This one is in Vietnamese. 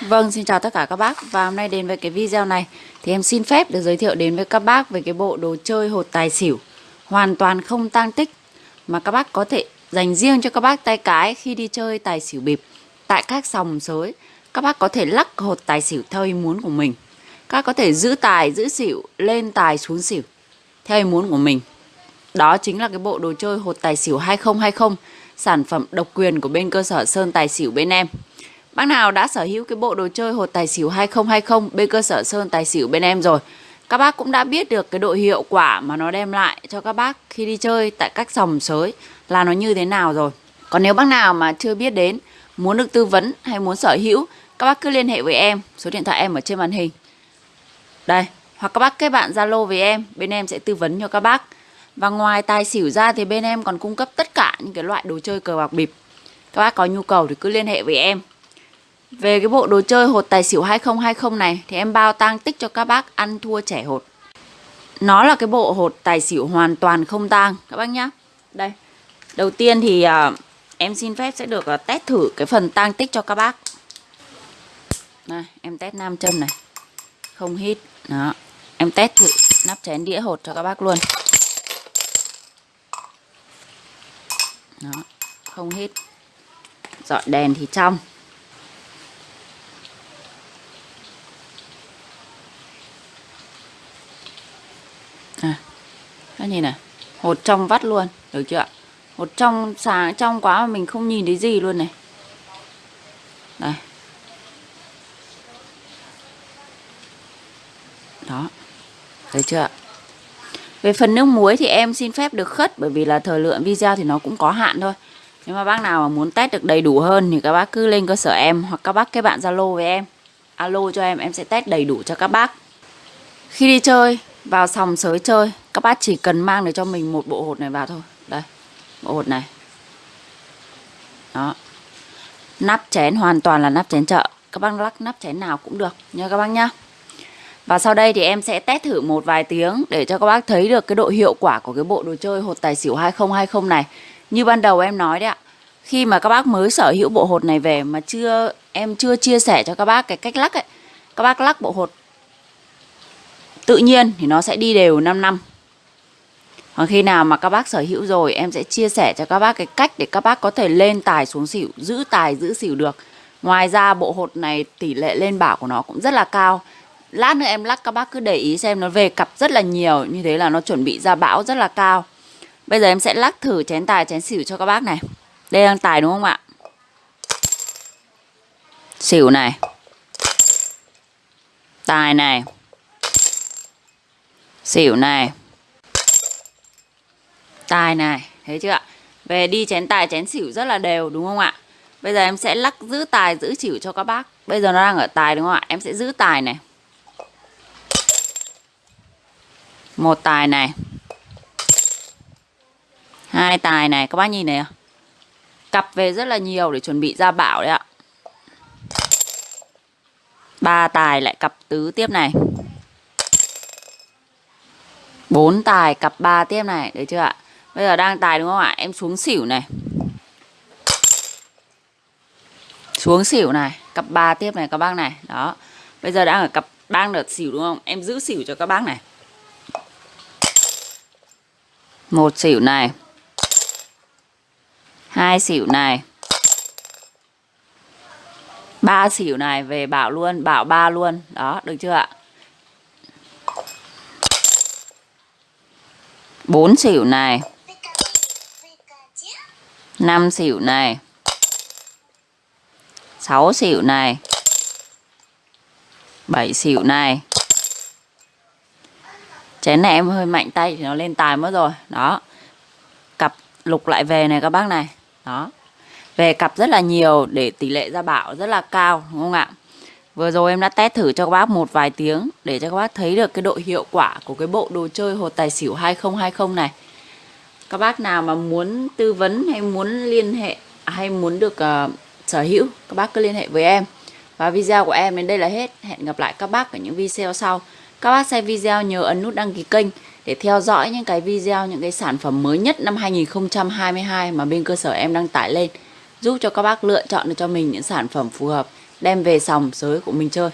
Vâng, xin chào tất cả các bác. Và hôm nay đến với cái video này Thì em xin phép được giới thiệu đến với các bác Về cái bộ đồ chơi hột tài xỉu. Hoàn toàn không tang tích Mà các bác có thể dành riêng cho các bác tay cái Khi đi chơi tài xỉu bịp Tại các sòng sới. Các bác có thể lắc hột tài xỉu theo ý muốn của mình. Các có thể giữ tài, giữ xỉu Lên tài, xuống xỉu Theo ý muốn của mình. Đó chính là cái bộ đồ chơi hột tài xỉu 2020 Sản phẩm độc quyền của bên cơ sở Sơn Tài Xỉu bên em. Bác nào đã sở hữu cái bộ đồ chơi hột tài xỉu 2020 bên cơ sở Sơn Tài Xỉu bên em rồi. Các bác cũng đã biết được cái độ hiệu quả mà nó đem lại cho các bác khi đi chơi tại các sòng sới là nó như thế nào rồi. Còn nếu bác nào mà chưa biết đến, muốn được tư vấn hay muốn sở hữu Các bác cứ liên hệ với em, số điện thoại em ở trên màn hình. Đây, hoặc các bác kết bạn Zalo với em, bên em sẽ tư vấn cho các bác. Và ngoài tài xỉu ra thì bên em còn cung cấp tất cả những cái loại đồ chơi cờ bạc bịp. Các bác có nhu cầu thì cứ liên hệ với em về cái bộ đồ chơi hột tài xỉu 2020 này thì em bao tang tích cho các bác ăn thua trẻ hột. Nó là cái bộ hột tài xỉu hoàn toàn không tang các bác nhá. Đây. Đầu tiên thì uh, em xin phép sẽ được uh, test thử cái phần tang tích cho các bác. Này, em test nam chân này. Không hít. Đó. Em test thử nắp chén đĩa hột cho các bác luôn. Đó, không hít. Dọi đèn thì trong. Các nhìn này, hột trong vắt luôn, được chưa ạ? Hột trong sáng trong quá mà mình không nhìn thấy gì luôn này. Đây. Đó. Thấy chưa ạ? Về phần nước muối thì em xin phép được khất, bởi vì là thời lượng video thì nó cũng có hạn thôi. Nếu mà bác nào mà muốn test được đầy đủ hơn thì các bác cứ lên cơ sở em hoặc các bác kết bạn Zalo với em. Alo cho em em sẽ test đầy đủ cho các bác. Khi đi chơi, vào sòng sới chơi các bác chỉ cần mang để cho mình một bộ hột này vào thôi đây, bộ hột này đó nắp chén, hoàn toàn là nắp chén chợ các bác lắc nắp chén nào cũng được nha các bác nhá và sau đây thì em sẽ test thử một vài tiếng để cho các bác thấy được cái độ hiệu quả của cái bộ đồ chơi hột tài xỉu 2020 này. Như ban đầu em nói đấy ạ. Khi mà các bác mới sở hữu bộ hột này về mà chưa, em chưa chia sẻ cho các bác cái cách lắc ấy. Các bác lắc bộ hột, tự nhiên thì nó sẽ đi đều 5 năm còn khi nào mà các bác sở hữu rồi, em sẽ chia sẻ cho các bác cái cách để các bác có thể lên tài xuống xỉu, giữ tài, giữ xỉu được. Ngoài ra, bộ hột này tỷ lệ lên bảo của nó cũng rất là cao. Lát nữa em lắc, các bác cứ để ý xem nó về cặp rất là nhiều, như thế là nó chuẩn bị ra bão rất là cao. Bây giờ em sẽ lắc thử chén tài, chén xỉu cho các bác này. Đây đang tài đúng không ạ? Xỉu này. Tài này. Xỉu này tài này, thấy chưa ạ? Về đi chén tài, chén xỉu rất là đều, đúng không ạ? Bây giờ em sẽ lắc giữ tài, giữ xỉu cho các bác. Bây giờ nó đang ở tài đúng không ạ? Em sẽ giữ tài này. Một tài này. Hai tài này, các bác nhìn này cặp về rất là nhiều để chuẩn bị ra bảo đấy ạ. Ba tài lại cặp tứ tiếp này. Bốn tài cặp ba tiếp này đấy chưa ạ? Bây giờ đang tài đúng không ạ? Em xuống xỉu này. Xuống xỉu này, cặp 3 tiếp này các bác này. Đó. Bây giờ đang ở cặp đang đợt xỉu đúng không? Em giữ xỉu cho các bác này. Một xỉu này. Hai xỉu này. Ba xỉu này về bảo luôn, bảo ba luôn. Đó, được chưa ạ? 4 xỉu này. 5 xỉu này. 6 xỉu này. 7 xỉu này. Chén này em hơi mạnh tay thì nó lên tài mất rồi. Đó. Cặp lục lại về này các bác này. Đó. Về cặp rất là nhiều để tỷ lệ ra bảo rất là cao, đúng không ạ? Vừa rồi em đã test thử cho các bác một vài tiếng để cho các bác thấy được cái độ hiệu quả của cái bộ đồ chơi hột tài xỉu 2020 này. Các bác nào mà muốn tư vấn hay muốn liên hệ hay muốn được uh, sở hữu, các bác cứ liên hệ với em. Và video của em đến đây là hết. Hẹn gặp lại các bác ở những video sau. Các bác xem video nhớ ấn nút đăng ký kênh để theo dõi những cái video, những cái sản phẩm mới nhất năm 2022 mà bên cơ sở em đăng tải lên. Giúp cho các bác lựa chọn được cho mình những sản phẩm phù hợp đem về sòng sới của mình chơi